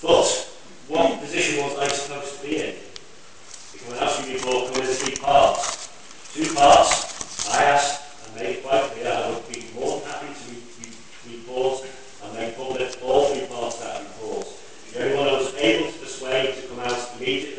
But what position was I supposed to be in? Because asking me there were three parts. Two parts, I asked and made quite clear I would be more than happy to report and make public all three parts of that report. The only one I was able to persuade to come out immediately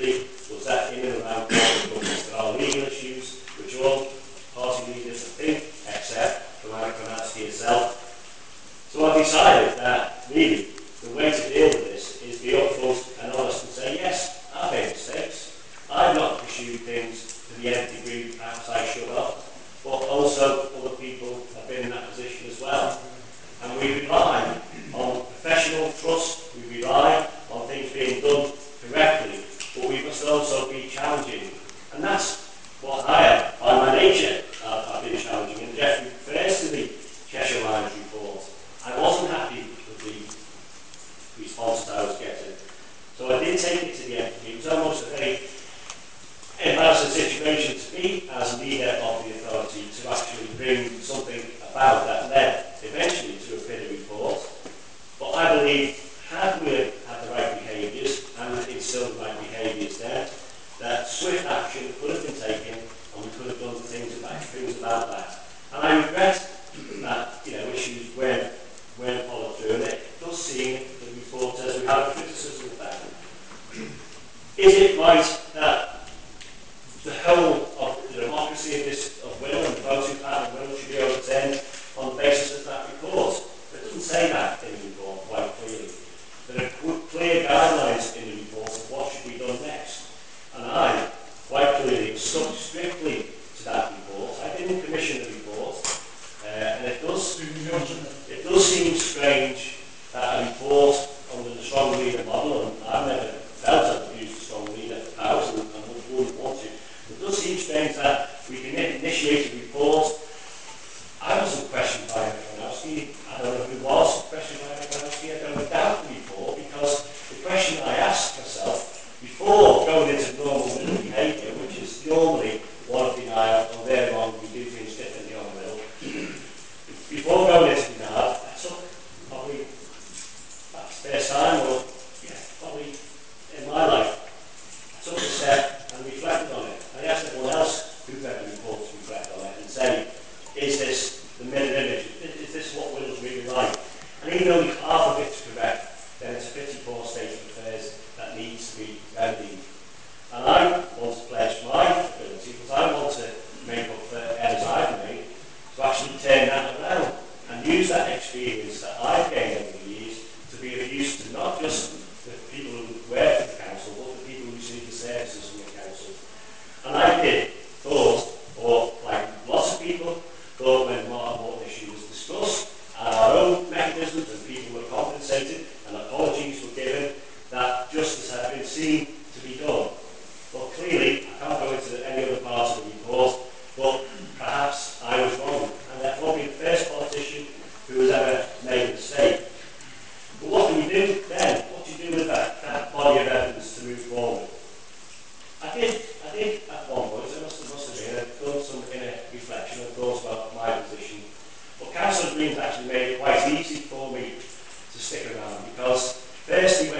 response that I was getting. So I did take it to the end. It was almost a very embarrassing situation to me as leader of the authority to actually bring something about that led eventually to a PIDA report. But I believe had we had the right behaviours and instilled the right behaviours there, that swift action could have been taken and we could have done things about, things about that. And I regret is it right? even though the Perhaps I was wrong, and that will be the first politician who has ever made a mistake. But what do you do then? What do you do with that, that body of evidence to move forward? I did, I did at one point, I must, must have been, I've done some inner reflection of thought about my position. But Council Green's actually made it quite easy for me to stick around because firstly,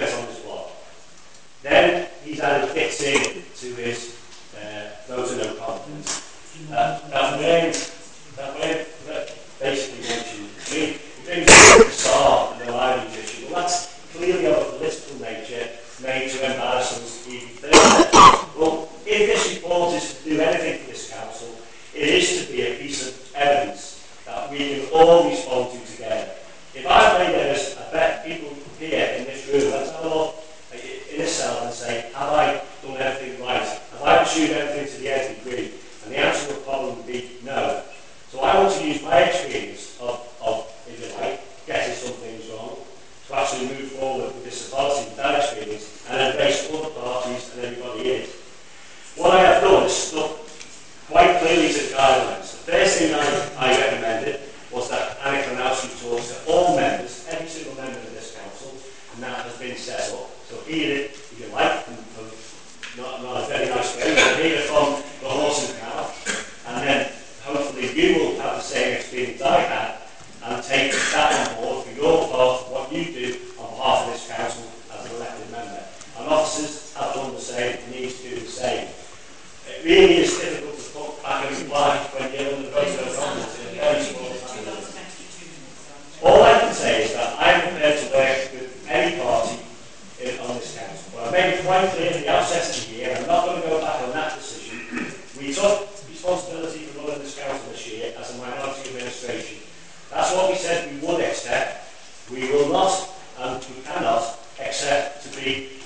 my experience of, of if you like, getting some things wrong to actually move forward with this authority, with that experience, and embrace all the parties and everybody in. What I have done is stuck quite clearly to the guidelines. The first thing I, I recommended was that Anna Klanowski talks to all members, every single member of this council, and that has been set up. So here, if you like, difficult to put back in life when you're of All I can say is that I'm prepared to work with any party in, on this council. But I made it quite clear at the outset of the year, I'm not going to go back on that decision. We took responsibility for running this council this year as a minority administration. That's what we said we would accept. We will not and we cannot accept to be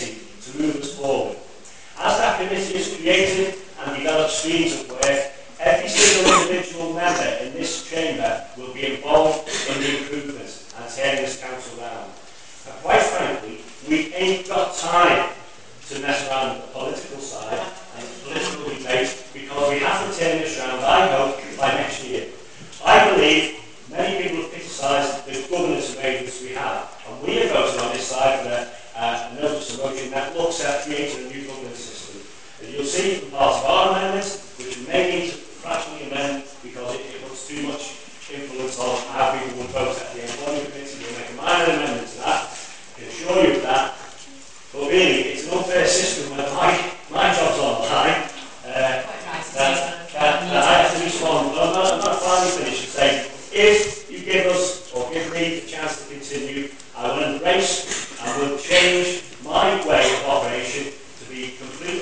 to move us forward. As that committee is created and develops streams of work, every single individual member in this chamber will be involved in the improvements and tearing this council down. And quite frankly, we ain't got time to mess around with the political side and the political debate because we have to turn this round, I hope, by next year. I believe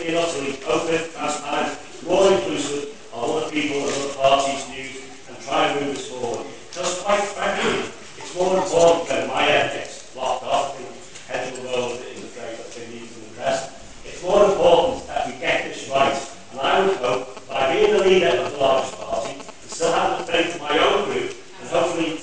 in utterly open, transparent, more inclusive of the people and other parties' views and try and move this forward. Because quite frankly, it's more important than my end gets off in head of the world in the phrase that they in the press. It's more important that we get this right. And I would hope by being the leader of the largest party and still having the faith of my own group and hopefully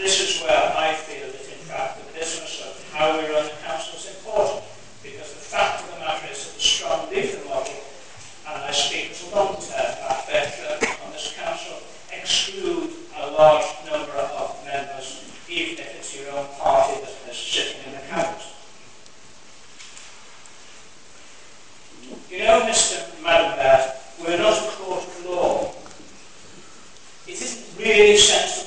this is where I feel that in fact the business of how we run the council is important because the fact of the matter is that the strong leader model, and I speak as a long-term veteran on this council, exclude a large number of members, even if it's your own party that is sitting in the council. You know, Mr. Madam Mayor, we're not a court of law. It isn't really sensible